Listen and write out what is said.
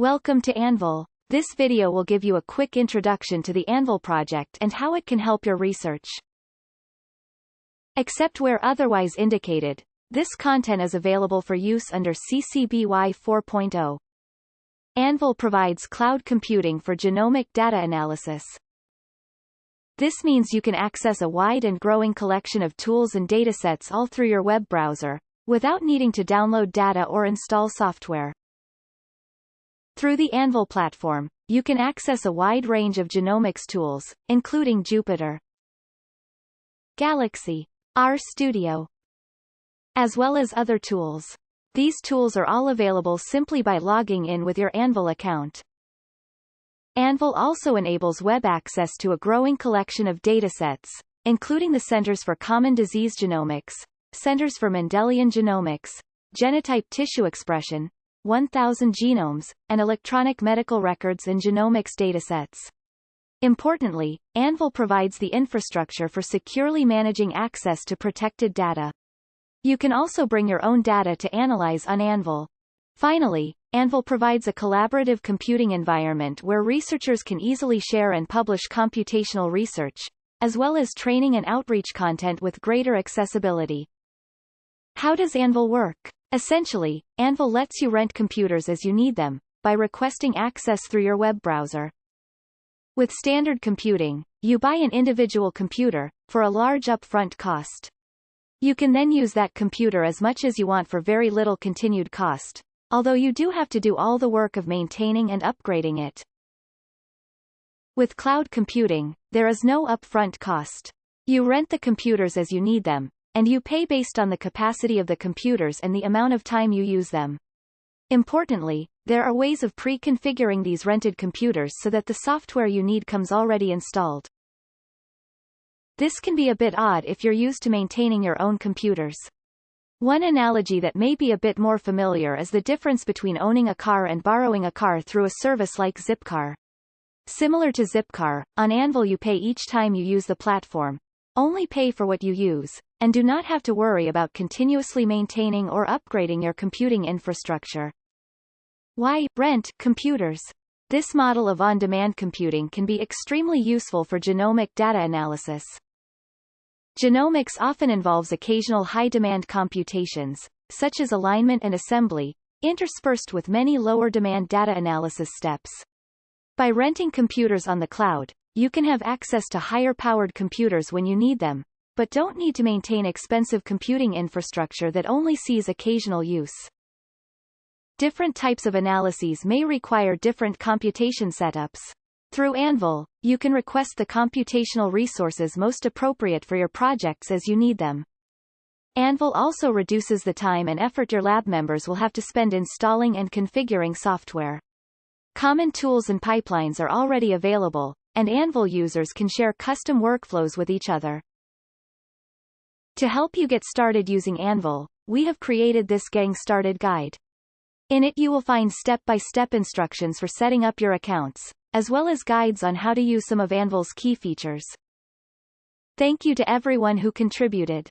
Welcome to Anvil. This video will give you a quick introduction to the Anvil project and how it can help your research. Except where otherwise indicated, this content is available for use under CC BY 4.0. Anvil provides cloud computing for genomic data analysis. This means you can access a wide and growing collection of tools and datasets all through your web browser, without needing to download data or install software. Through the Anvil platform, you can access a wide range of genomics tools, including Jupyter, Galaxy, RStudio, as well as other tools. These tools are all available simply by logging in with your Anvil account. Anvil also enables web access to a growing collection of datasets, including the Centers for Common Disease Genomics, Centers for Mendelian Genomics, Genotype Tissue Expression, 1000 genomes, and electronic medical records and genomics datasets. Importantly, Anvil provides the infrastructure for securely managing access to protected data. You can also bring your own data to analyze on Anvil. Finally, Anvil provides a collaborative computing environment where researchers can easily share and publish computational research, as well as training and outreach content with greater accessibility. How does Anvil work? Essentially, Anvil lets you rent computers as you need them, by requesting access through your web browser. With standard computing, you buy an individual computer, for a large upfront cost. You can then use that computer as much as you want for very little continued cost, although you do have to do all the work of maintaining and upgrading it. With cloud computing, there is no upfront cost. You rent the computers as you need them, and you pay based on the capacity of the computers and the amount of time you use them. Importantly, there are ways of pre-configuring these rented computers so that the software you need comes already installed. This can be a bit odd if you're used to maintaining your own computers. One analogy that may be a bit more familiar is the difference between owning a car and borrowing a car through a service like Zipcar. Similar to Zipcar, on Anvil you pay each time you use the platform, only pay for what you use, and do not have to worry about continuously maintaining or upgrading your computing infrastructure. Why rent computers? This model of on-demand computing can be extremely useful for genomic data analysis. Genomics often involves occasional high-demand computations, such as alignment and assembly, interspersed with many lower-demand data analysis steps. By renting computers on the cloud, you can have access to higher-powered computers when you need them, but don't need to maintain expensive computing infrastructure that only sees occasional use. Different types of analyses may require different computation setups. Through Anvil, you can request the computational resources most appropriate for your projects as you need them. Anvil also reduces the time and effort your lab members will have to spend installing and configuring software. Common tools and pipelines are already available, and Anvil users can share custom workflows with each other. To help you get started using Anvil, we have created this Getting Started guide. In it you will find step-by-step -step instructions for setting up your accounts, as well as guides on how to use some of Anvil's key features. Thank you to everyone who contributed.